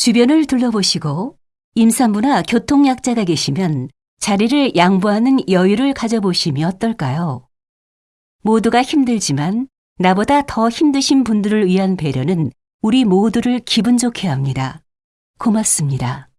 주변을 둘러보시고 임산부나 교통약자가 계시면 자리를 양보하는 여유를 가져보심이 어떨까요? 모두가 힘들지만 나보다 더 힘드신 분들을 위한 배려는 우리 모두를 기분 좋게 합니다. 고맙습니다.